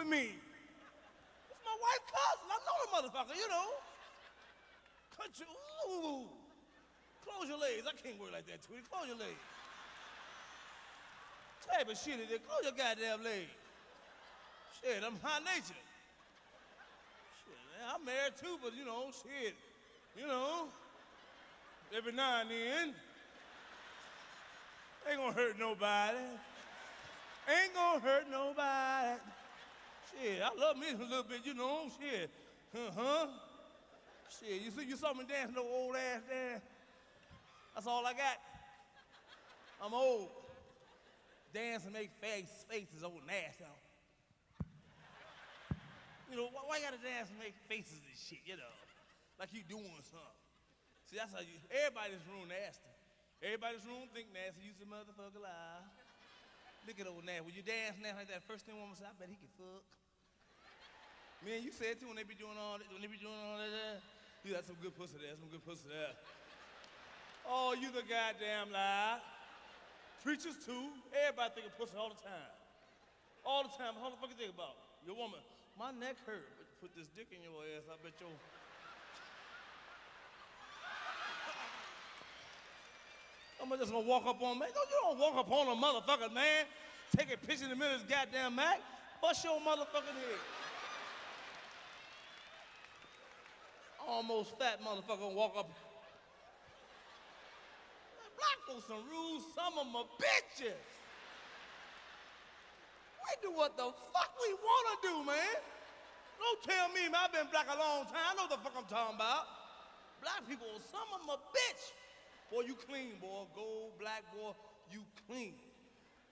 with me. It's my wife's cousin. I know the motherfucker, you know. Cut you. Ooh. Close your legs. I can't work like that, Tweety. Close your legs. Type of shit is it? Close your goddamn legs. Shit, I'm high natured. Shit, man, I'm married too, but you know, shit. You know, every now and then. Ain't gonna hurt nobody. Ain't gonna hurt nobody. I love me a little bit, you know. Shit, uh-huh. Shit, you see, you saw me dancing, no old ass dance. That's all I got. I'm old. Dance and make face, faces old nasty. You know, why, why you gotta dance and make faces and shit, you know? Like you doing something. See, that's how you, everybody in this room nasty. Everybody's room think nasty, you some motherfucker lie. Look at old nasty. When you dance nasty like that, first thing woman say, I bet he can fuck. Man, you said too when they be doing all that, when they be doing all that, eh? you got some good pussy there, some good pussy there. Oh, you the goddamn lie. Preachers too. Everybody think of pussy all the time. All the time. How the fuck you think about? Your woman, my neck hurt. But put this dick in your ass, I bet your Somebody just gonna walk up on me. No, you don't walk up on a motherfucker, man. Take a picture in the middle of this goddamn Mac. Bust your motherfucking head. Almost fat motherfucker gonna walk up. Black folks some rules, some of them are bitches. We do what the fuck we wanna do, man. Don't tell me, man, I've been black a long time. I know the fuck I'm talking about. Black people, some of them are bitch. Boy, you clean, boy. Gold, black, boy, you clean.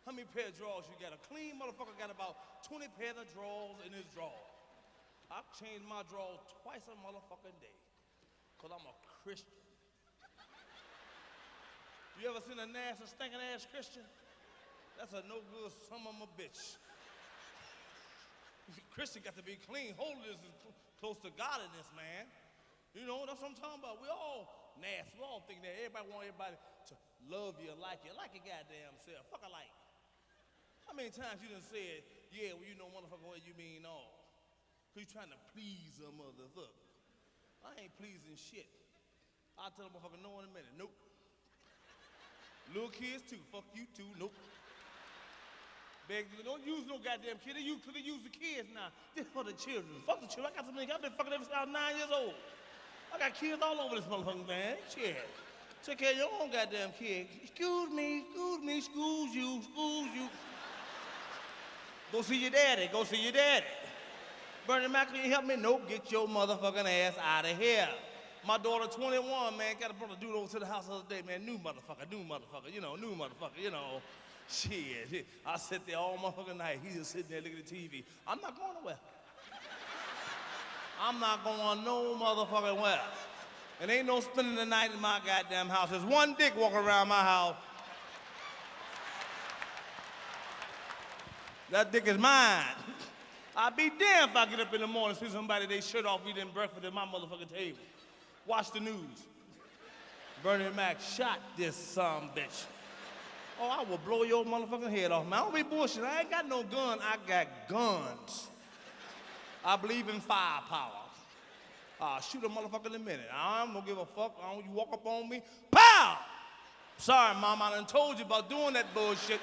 How many pair of drawers you got? A clean motherfucker got about 20 pair of drawers in his drawer. I change my drawers twice a motherfucking day. Cause I'm a Christian. You ever seen a nasty, stinking ass Christian? That's a no good son of a bitch. Christian got to be clean. Holiness is cl- close to godliness, man. You know, that's what I'm talking about. We all nasty. We all think that everybody want everybody to love you, like you, like your goddamn self. Fuck like How many times you done said, yeah, well, you know, motherfucker, what you mean all? Cause you trying to please a motherfucker. I ain't pleasing shit. I'll tell a motherfucker no in a minute. Nope. Little kids too. Fuck you too. Nope. Beg you, don't use no goddamn kid. They use, they use the kids now. This for the children. Fuck the children. I got niggas. I've been fucking ever since I was nine years old. I got kids all over this motherfucker, man. Shit. Take care of your own goddamn kid. Excuse me, excuse me, excuse you, excuse you. Go see your daddy. Go see your daddy. Bernie Mac, can you help me? Nope, get your motherfucking ass out of here. My daughter, 21, man, got a brother dude over to the house the other day, man. New motherfucker, new motherfucker, you know, new motherfucker, you know. Shit. I sit there all motherfucking night. He just sitting there looking at the TV. I'm not going nowhere. I'm not going no motherfucking where. And ain't no spending the night in my goddamn house. There's one dick walking around my house. That dick is mine. I'll be damned if I get up in the morning and see somebody they shirt off eating breakfast at my motherfucking table. Watch the news. Bernie Mac shot this some bitch. Oh, I will blow your motherfucking head off, man. I don't be bullshit. I ain't got no gun. I got guns. I believe in firepower. I'll shoot a motherfucker in a minute. I don't give a fuck. I don't, you walk up on me, pow! Sorry, mom, I done told you about doing that bullshit.